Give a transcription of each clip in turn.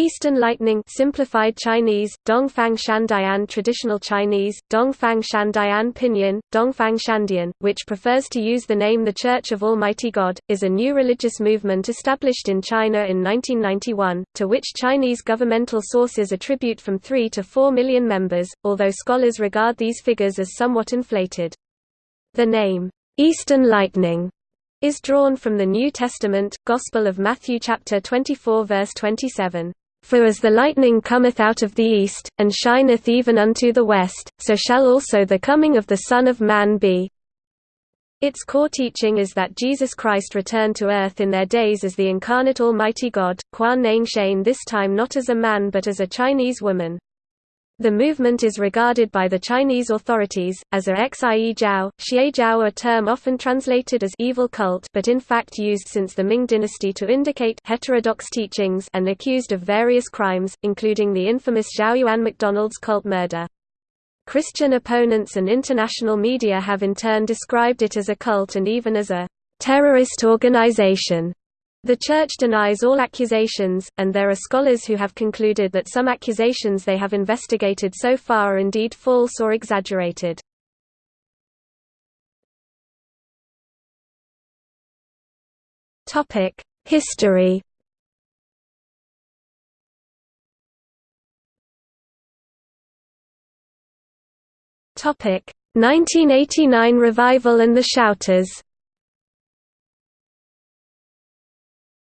Eastern Lightning simplified Chinese, Dongfang Shandian traditional Chinese, Dongfang Shandian Pinyin, Dongfang Shandian, which prefers to use the name The Church of Almighty God, is a new religious movement established in China in 1991, to which Chinese governmental sources attribute from 3 to 4 million members, although scholars regard these figures as somewhat inflated. The name, Eastern Lightning, is drawn from the New Testament, Gospel of Matthew chapter 24 verse 27. For as the lightning cometh out of the east, and shineth even unto the west, so shall also the coming of the Son of Man be. Its core teaching is that Jesus Christ returned to earth in their days as the incarnate Almighty God, Quanneng Shen this time not as a man but as a Chinese woman. The movement is regarded by the Chinese authorities, as a xie jiao, xie jiao a term often translated as evil cult but in fact used since the Ming dynasty to indicate heterodox teachings and accused of various crimes, including the infamous Zhaoyuan McDonald's cult murder. Christian opponents and international media have in turn described it as a cult and even as a terrorist organization. The Church denies all accusations, and there are scholars who have concluded that some accusations they have investigated so far are indeed false or exaggerated. History Topic 1989 revival and the Shouters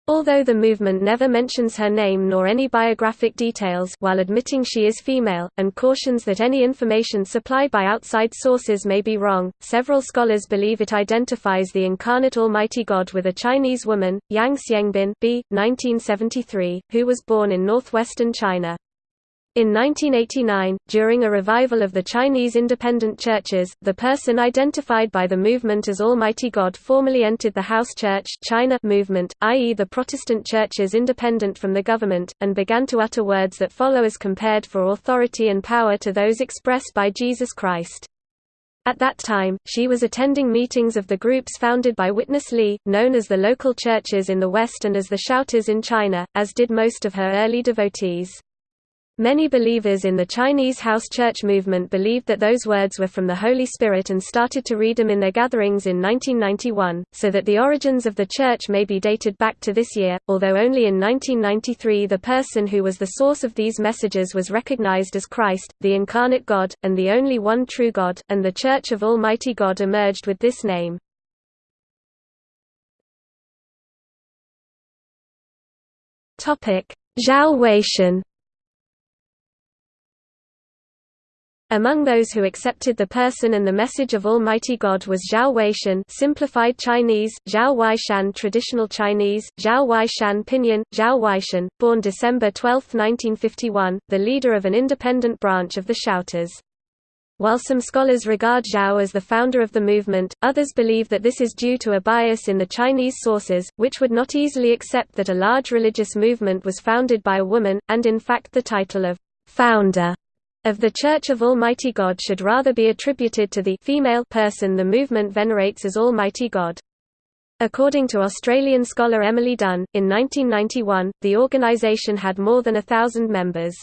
Although the movement never mentions her name nor any biographic details while admitting she is female, and cautions that any information supplied by outside sources may be wrong, several scholars believe it identifies the incarnate Almighty God with a Chinese woman, Yang Xiangbin b. 1973, who was born in northwestern China. In 1989, during a revival of the Chinese independent churches, the person identified by the movement as Almighty God formally entered the House Church China movement, i.e. the Protestant churches independent from the government, and began to utter words that follow as compared for authority and power to those expressed by Jesus Christ. At that time, she was attending meetings of the groups founded by Witness Lee, known as the local churches in the West and as the Shouters in China, as did most of her early devotees. Many believers in the Chinese house church movement believed that those words were from the Holy Spirit and started to read them in their gatherings in 1991, so that the origins of the church may be dated back to this year, although only in 1993 the person who was the source of these messages was recognized as Christ, the incarnate God, and the only one true God, and the Church of Almighty God emerged with this name. Zhao Weishan Among those who accepted the person and the message of Almighty God was Zhao Weishan simplified Chinese, Zhao Weishan traditional Chinese, Zhao Weishan pinyin, Zhao Weishan, born December 12, 1951, the leader of an independent branch of the Shouters. While some scholars regard Zhao as the founder of the movement, others believe that this is due to a bias in the Chinese sources, which would not easily accept that a large religious movement was founded by a woman, and in fact the title of founder of the Church of Almighty God should rather be attributed to the female person the movement venerates as Almighty God. According to Australian scholar Emily Dunn, in 1991, the organisation had more than a thousand members.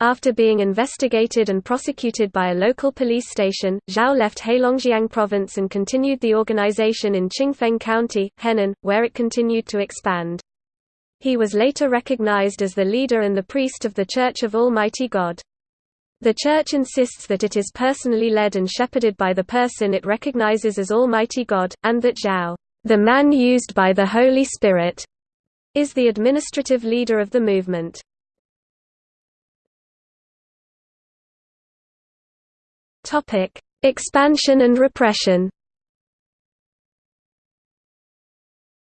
After being investigated and prosecuted by a local police station, Zhao left Heilongjiang province and continued the organization in Qingfeng County, Henan, where it continued to expand. He was later recognized as the leader and the priest of the Church of Almighty God. The Church insists that it is personally led and shepherded by the person it recognizes as Almighty God, and that Zhao, the man used by the Holy Spirit, is the administrative leader of the movement. Expansion and repression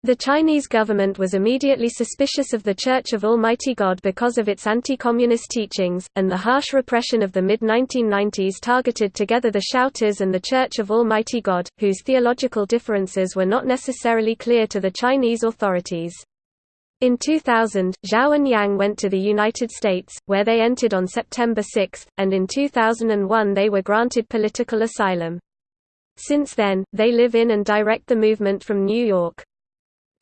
The Chinese government was immediately suspicious of the Church of Almighty God because of its anti-communist teachings, and the harsh repression of the mid-1990s targeted together the Shouters and the Church of Almighty God, whose theological differences were not necessarily clear to the Chinese authorities. In 2000, Zhao and Yang went to the United States, where they entered on September 6, and in 2001 they were granted political asylum. Since then, they live in and direct the movement from New York.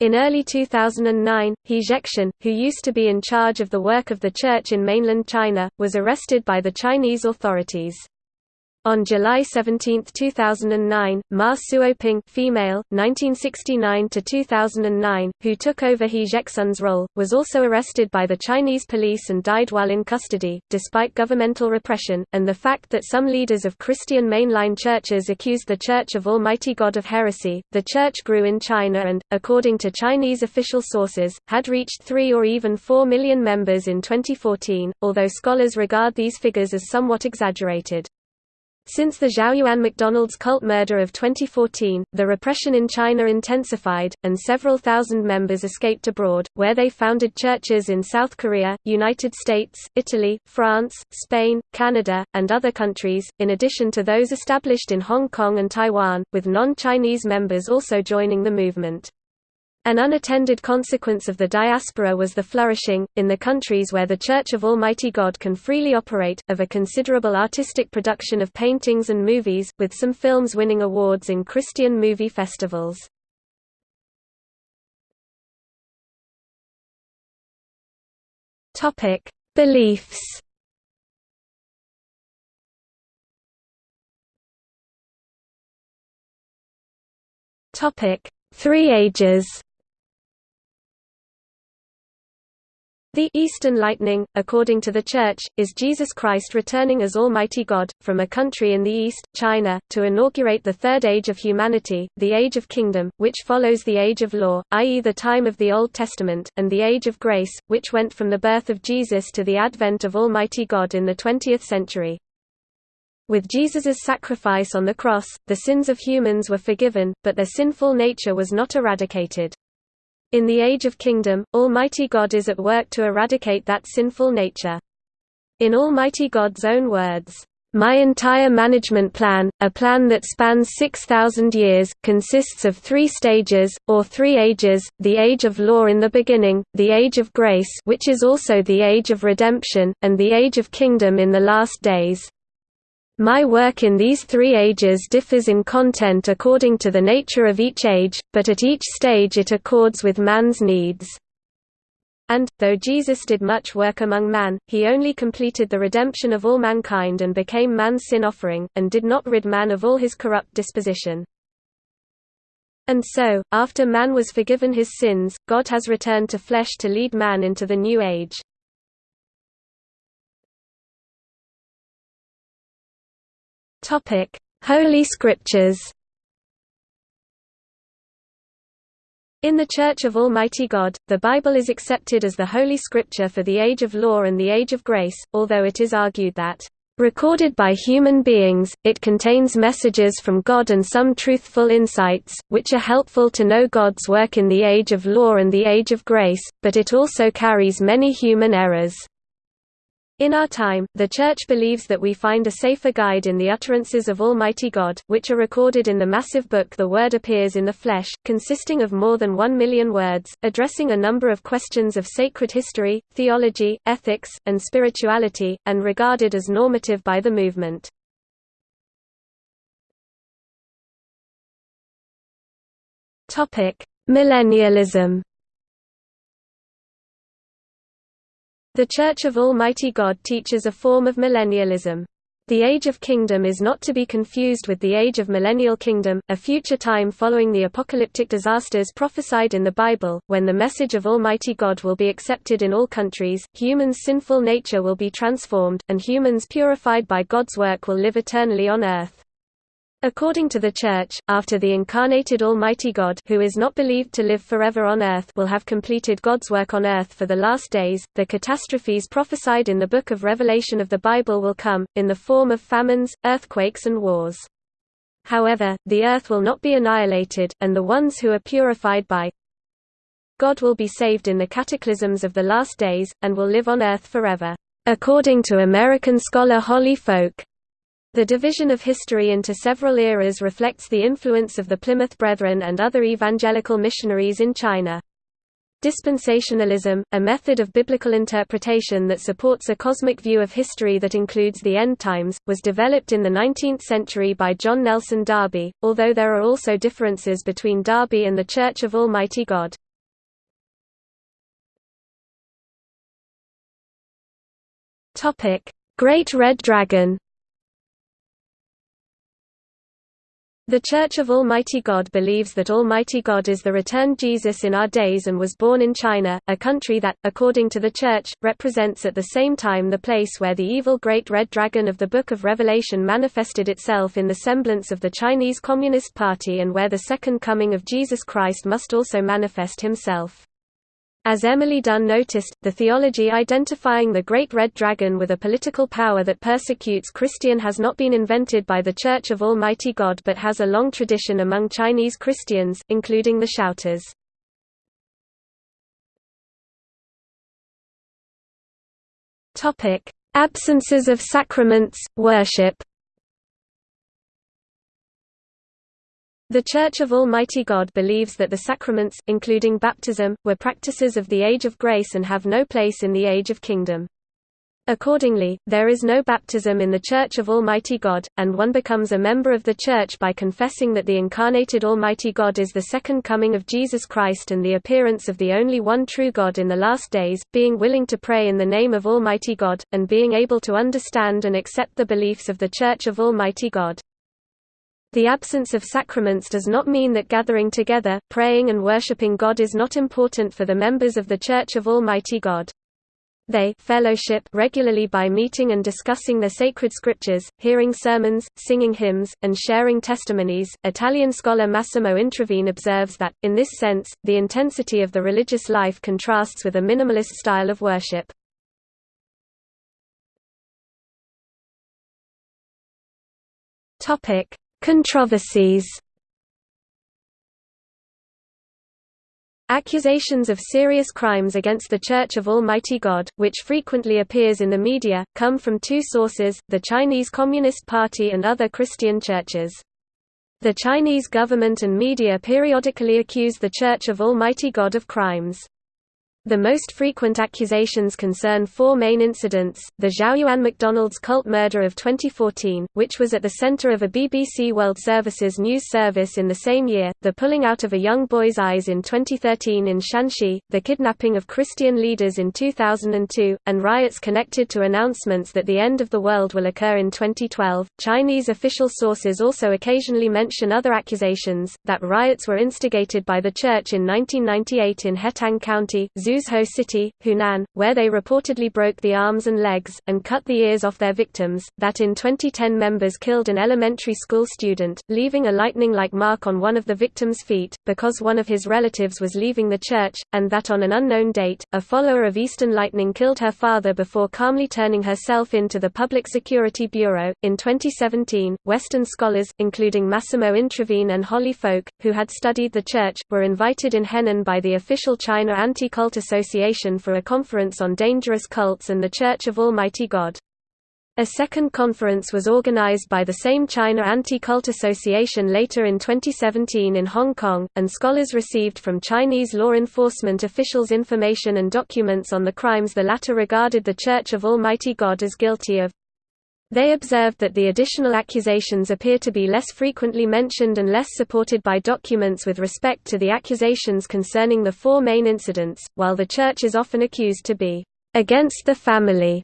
In early 2009, He Zhexian, who used to be in charge of the work of the church in mainland China, was arrested by the Chinese authorities. On July 17, 2009, Ma Suoping female, 1969–2009, who took over He Zhexian's role, was also arrested by the Chinese police and died while in custody, despite governmental repression, and the fact that some leaders of Christian mainline churches accused the Church of Almighty God of heresy. The church grew in China and, according to Chinese official sources, had reached 3 or even 4 million members in 2014, although scholars regard these figures as somewhat exaggerated. Since the Zhaoyuan McDonald's cult murder of 2014, the repression in China intensified, and several thousand members escaped abroad, where they founded churches in South Korea, United States, Italy, France, Spain, Canada, and other countries, in addition to those established in Hong Kong and Taiwan, with non-Chinese members also joining the movement. An unattended consequence of the diaspora was the flourishing, in the countries where the Church of Almighty God can freely operate, of a considerable artistic production of paintings and movies, with some films winning awards in Christian movie festivals. Beliefs Three Ages The Eastern Lightning, according to the Church, is Jesus Christ returning as Almighty God, from a country in the East, China, to inaugurate the Third Age of Humanity, the Age of Kingdom, which follows the Age of Law, i.e. the time of the Old Testament, and the Age of Grace, which went from the birth of Jesus to the advent of Almighty God in the 20th century. With Jesus's sacrifice on the cross, the sins of humans were forgiven, but their sinful nature was not eradicated. In the Age of Kingdom, Almighty God is at work to eradicate that sinful nature. In Almighty God's own words, my entire management plan, a plan that spans 6,000 years, consists of three stages, or three ages, the age of law in the beginning, the age of grace which is also the age of redemption, and the age of kingdom in the last days. My work in these three ages differs in content according to the nature of each age, but at each stage it accords with man's needs. And, though Jesus did much work among man, he only completed the redemption of all mankind and became man's sin offering, and did not rid man of all his corrupt disposition. And so, after man was forgiven his sins, God has returned to flesh to lead man into the new age. Topic: Holy Scriptures. In the Church of Almighty God, the Bible is accepted as the Holy Scripture for the Age of Law and the Age of Grace, although it is argued that, "...recorded by human beings, it contains messages from God and some truthful insights, which are helpful to know God's work in the Age of Law and the Age of Grace, but it also carries many human errors." In our time, the Church believes that we find a safer guide in the utterances of Almighty God, which are recorded in the massive book The Word Appears in the Flesh, consisting of more than one million words, addressing a number of questions of sacred history, theology, ethics, and spirituality, and regarded as normative by the movement. Millennialism The Church of Almighty God teaches a form of millennialism. The Age of Kingdom is not to be confused with the Age of Millennial Kingdom, a future time following the apocalyptic disasters prophesied in the Bible, when the message of Almighty God will be accepted in all countries, humans' sinful nature will be transformed, and humans purified by God's work will live eternally on earth. According to the Church, after the incarnated Almighty God who is not believed to live forever on earth will have completed God's work on earth for the last days, the catastrophes prophesied in the Book of Revelation of the Bible will come, in the form of famines, earthquakes and wars. However, the earth will not be annihilated, and the ones who are purified by God will be saved in the cataclysms of the last days, and will live on earth forever. According to American scholar Holly Folk, the division of history into several eras reflects the influence of the Plymouth Brethren and other evangelical missionaries in China. Dispensationalism, a method of biblical interpretation that supports a cosmic view of history that includes the end times, was developed in the 19th century by John Nelson Darby, although there are also differences between Darby and the Church of Almighty God. Great Red Dragon The Church of Almighty God believes that Almighty God is the returned Jesus in our days and was born in China, a country that, according to the Church, represents at the same time the place where the evil Great Red Dragon of the Book of Revelation manifested itself in the semblance of the Chinese Communist Party and where the second coming of Jesus Christ must also manifest himself. As Emily Dunn noticed, the theology identifying the Great Red Dragon with a political power that persecutes Christian has not been invented by the Church of Almighty God but has a long tradition among Chinese Christians, including the Shouters. Absences of sacraments, worship The Church of Almighty God believes that the sacraments, including baptism, were practices of the Age of Grace and have no place in the Age of Kingdom. Accordingly, there is no baptism in the Church of Almighty God, and one becomes a member of the Church by confessing that the incarnated Almighty God is the second coming of Jesus Christ and the appearance of the only one true God in the last days, being willing to pray in the name of Almighty God, and being able to understand and accept the beliefs of the Church of Almighty God. The absence of sacraments does not mean that gathering together, praying and worshipping God is not important for the members of the Church of Almighty God. They fellowship regularly by meeting and discussing the sacred scriptures, hearing sermons, singing hymns, and sharing testimonies. Italian scholar Massimo Introvigne observes that, in this sense, the intensity of the religious life contrasts with a minimalist style of worship. Topic: Controversies Accusations of serious crimes against the Church of Almighty God, which frequently appears in the media, come from two sources, the Chinese Communist Party and other Christian churches. The Chinese government and media periodically accuse the Church of Almighty God of crimes. The most frequent accusations concern four main incidents, the Zhaoyuan McDonald's cult murder of 2014, which was at the center of a BBC World Services news service in the same year, the pulling out of a young boy's eyes in 2013 in Shanxi, the kidnapping of Christian leaders in 2002, and riots connected to announcements that the end of the world will occur in 2012. Chinese official sources also occasionally mention other accusations, that riots were instigated by the church in 1998 in Hetang County, Zhuzhou City, Hunan, where they reportedly broke the arms and legs, and cut the ears off their victims, that in 2010 members killed an elementary school student, leaving a lightning-like mark on one of the victim's feet, because one of his relatives was leaving the church, and that on an unknown date, a follower of Eastern Lightning killed her father before calmly turning herself in to the Public Security Bureau. In 2017, Western scholars, including Massimo Introvigne and Holly Folk, who had studied the church, were invited in Henan by the official China Anti-Cult Association for a conference on dangerous cults and the Church of Almighty God. A second conference was organized by the same China Anti-Cult Association later in 2017 in Hong Kong, and scholars received from Chinese law enforcement officials information and documents on the crimes the latter regarded the Church of Almighty God as guilty of. They observed that the additional accusations appear to be less frequently mentioned and less supported by documents with respect to the accusations concerning the four main incidents, while the Church is often accused to be against the family.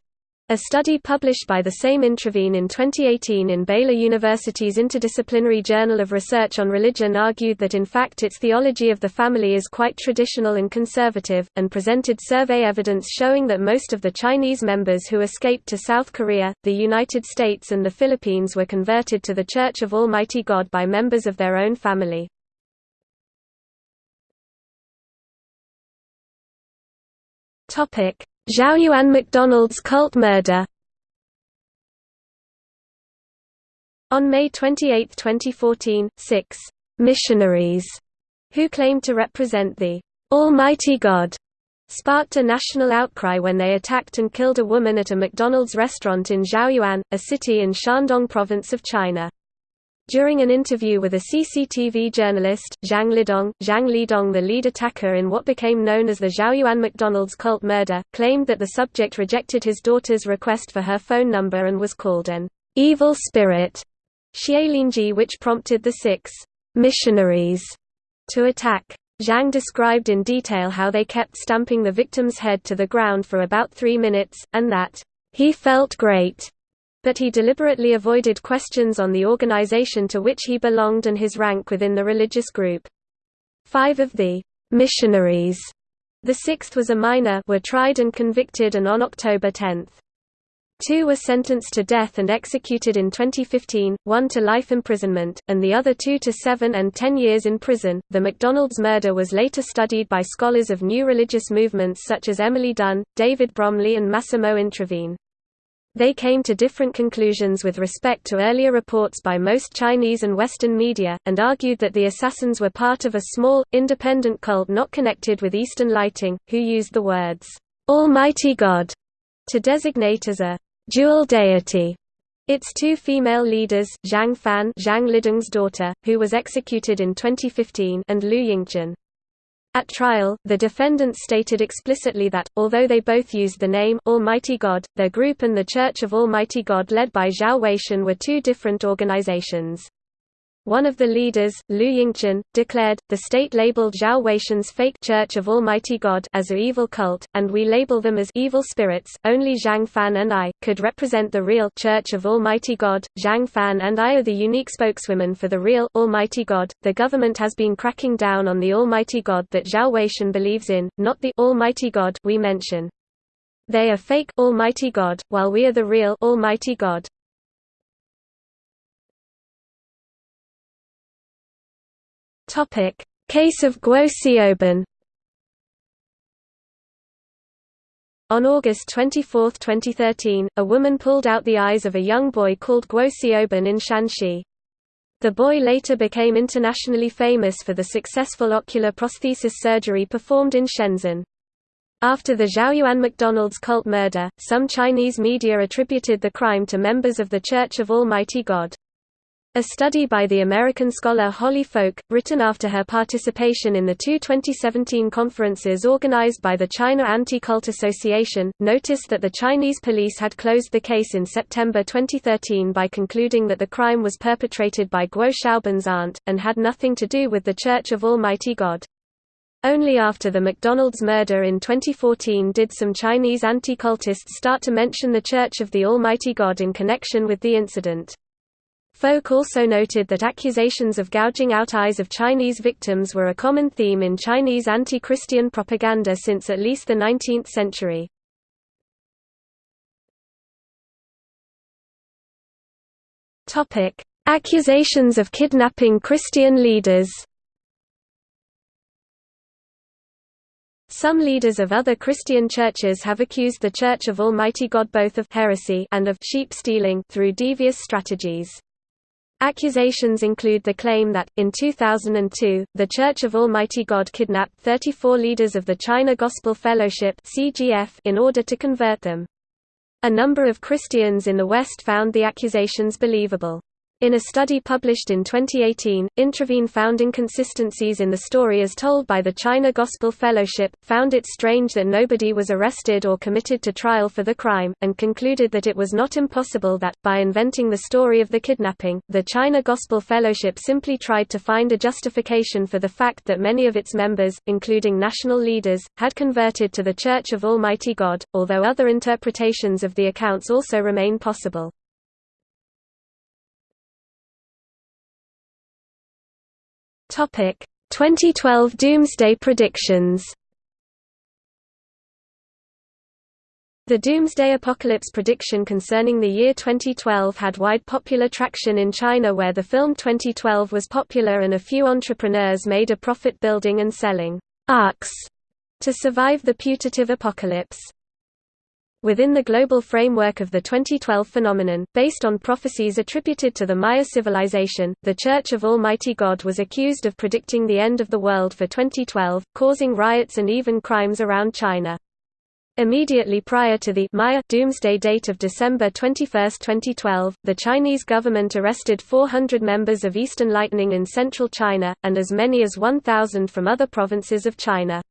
A study published by the same Introvigne in 2018 in Baylor University's Interdisciplinary Journal of Research on Religion argued that in fact its theology of the family is quite traditional and conservative, and presented survey evidence showing that most of the Chinese members who escaped to South Korea, the United States and the Philippines were converted to the Church of Almighty God by members of their own family. Topic Zhaoyuan McDonald's cult murder On May 28, 2014, six «missionaries» who claimed to represent the «Almighty God» sparked a national outcry when they attacked and killed a woman at a McDonald's restaurant in Zhaoyuan, a city in Shandong province of China. During an interview with a CCTV journalist, Zhang Lidong, Zhang Lidong the lead attacker in what became known as the Zhaoyuan McDonald's cult murder, claimed that the subject rejected his daughter's request for her phone number and was called an evil spirit, Xielingji which prompted the six missionaries to attack. Zhang described in detail how they kept stamping the victim's head to the ground for about three minutes, and that He felt great, but he deliberately avoided questions on the organization to which he belonged and his rank within the religious group. Five of the missionaries, the sixth was a minor, were tried and convicted and on October 10. Two were sentenced to death and executed in 2015, one to life imprisonment, and the other two to seven and ten years in prison. The McDonald's murder was later studied by scholars of new religious movements such as Emily Dunn, David Bromley, and Massimo Introvigne. They came to different conclusions with respect to earlier reports by most Chinese and Western media, and argued that the assassins were part of a small, independent cult not connected with Eastern Lighting, who used the words, Almighty God, to designate as a dual deity. Its two female leaders, Zhang Fan Zhang Lidong's daughter, who was executed in 2015 and Liu Yingchen. At trial, the defendants stated explicitly that, although they both used the name Almighty God, their group and the Church of Almighty God led by Zhao Weishan were two different organizations. One of the leaders, Liu Yingchen, declared, the state labeled Zhao Weishan's fake Church of Almighty God as a evil cult, and we label them as evil spirits. Only Zhang Fan and I could represent the real Church of Almighty God. Zhang Fan and I are the unique spokeswomen for the real Almighty God. The government has been cracking down on the Almighty God that Zhao Weishan believes in, not the Almighty God we mention. They are fake Almighty God, while we are the real Almighty God. Topic: Case of Guo Xiaobin. On August 24, 2013, a woman pulled out the eyes of a young boy called Guo Xiaobin in Shanxi. The boy later became internationally famous for the successful ocular prosthesis surgery performed in Shenzhen. After the Zhaoyuan McDonald's cult murder, some Chinese media attributed the crime to members of the Church of Almighty God. A study by the American scholar Holly Folk, written after her participation in the two 2017 conferences organized by the China Anti-Cult Association, noticed that the Chinese police had closed the case in September 2013 by concluding that the crime was perpetrated by Guo Xiaobin's aunt, and had nothing to do with the Church of Almighty God. Only after the McDonald's murder in 2014 did some Chinese anti-cultists start to mention the Church of the Almighty God in connection with the incident. Folk also noted that accusations of gouging out eyes of Chinese victims were a common theme in Chinese anti-Christian propaganda since at least the 19th century. Accusations of kidnapping Christian leaders Some leaders of other Christian churches have accused the Church of Almighty God both of heresy and of sheep stealing through devious strategies. Accusations include the claim that, in 2002, the Church of Almighty God kidnapped 34 leaders of the China Gospel Fellowship in order to convert them. A number of Christians in the West found the accusations believable. In a study published in 2018, Introvigne found inconsistencies in the story as told by the China Gospel Fellowship, found it strange that nobody was arrested or committed to trial for the crime, and concluded that it was not impossible that, by inventing the story of the kidnapping, the China Gospel Fellowship simply tried to find a justification for the fact that many of its members, including national leaders, had converted to the Church of Almighty God, although other interpretations of the accounts also remain possible. Topic: 2012 Doomsday predictions. The Doomsday Apocalypse prediction concerning the year 2012 had wide popular traction in China where the film 2012 was popular and a few entrepreneurs made a profit building and selling arks to survive the putative apocalypse. Within the global framework of the 2012 phenomenon, based on prophecies attributed to the Maya civilization, the Church of Almighty God was accused of predicting the end of the world for 2012, causing riots and even crimes around China. Immediately prior to the Maya doomsday date of December 21, 2012, the Chinese government arrested 400 members of Eastern Lightning in central China, and as many as 1,000 from other provinces of China.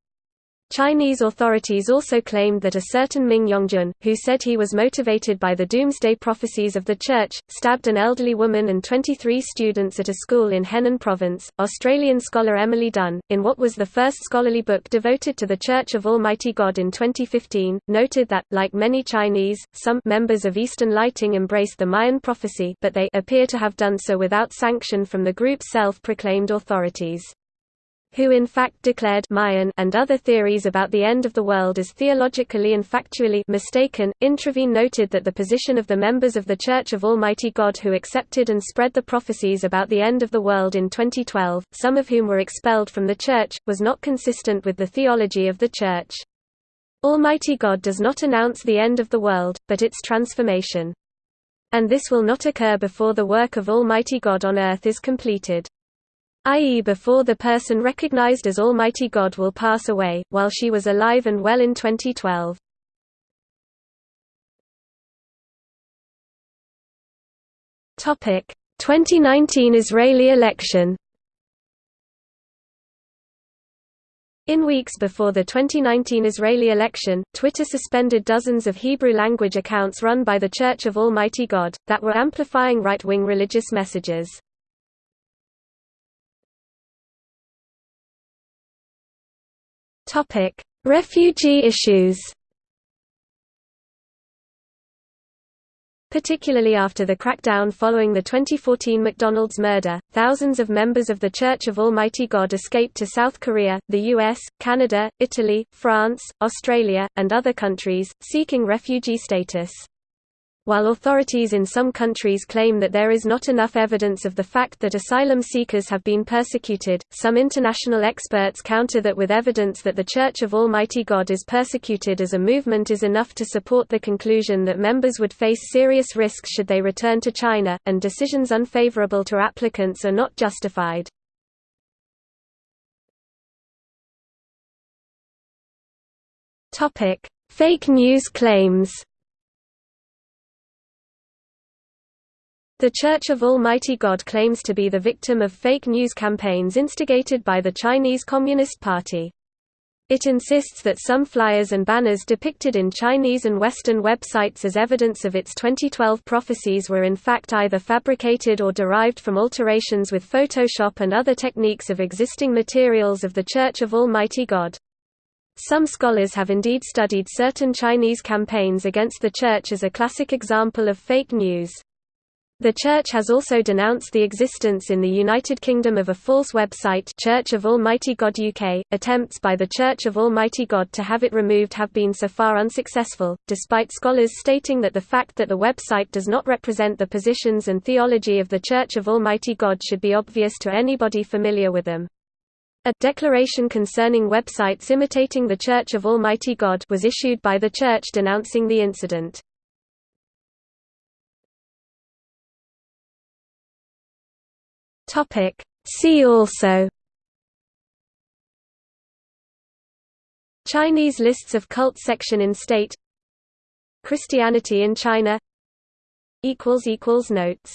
Chinese authorities also claimed that a certain Min Yongjun, who said he was motivated by the doomsday prophecies of the church, stabbed an elderly woman and 23 students at a school in Henan province. Australian scholar Emily Dunn, in what was the first scholarly book devoted to the Church of Almighty God in 2015, noted that, like many Chinese, some members of Eastern Lighting embraced the Mayan prophecy but they appear to have done so without sanction from the group's self-proclaimed authorities who in fact declared Mayan and other theories about the end of the world as theologically and factually mistaken. Introvigne noted that the position of the members of the Church of Almighty God who accepted and spread the prophecies about the end of the world in 2012, some of whom were expelled from the Church, was not consistent with the theology of the Church. Almighty God does not announce the end of the world, but its transformation. And this will not occur before the work of Almighty God on earth is completed i.e. before the person recognized as Almighty God will pass away, while she was alive and well in 2012. Topic: 2019 Israeli election. In weeks before the 2019 Israeli election, Twitter suspended dozens of Hebrew-language accounts run by the Church of Almighty God, that were amplifying right-wing religious messages. Topic: Refugee issues. Particularly after the crackdown following the 2014 McDonald's murder, thousands of members of The Church of Almighty God escaped to South Korea, the US, Canada, Italy, France, Australia, and other countries, seeking refugee status. While authorities in some countries claim that there is not enough evidence of the fact that asylum seekers have been persecuted, some international experts counter that with evidence that the Church of Almighty God is persecuted as a movement is enough to support the conclusion that members would face serious risks should they return to China, and decisions unfavorable to applicants are not justified. Fake news claims The Church of Almighty God claims to be the victim of fake news campaigns instigated by the Chinese Communist Party. It insists that some flyers and banners depicted in Chinese and Western websites as evidence of its 2012 prophecies were in fact either fabricated or derived from alterations with Photoshop and other techniques of existing materials of the Church of Almighty God. Some scholars have indeed studied certain Chinese campaigns against the Church as a classic example of fake news. The Church has also denounced the existence in the United Kingdom of a false website Church of Almighty God UK. Attempts by the Church of Almighty God to have it removed have been so far unsuccessful, despite scholars stating that the fact that the website does not represent the positions and theology of the Church of Almighty God should be obvious to anybody familiar with them. A declaration concerning websites imitating the Church of Almighty God was issued by the Church denouncing the incident. Topic. See also Chinese lists of cult section in state Christianity in China Notes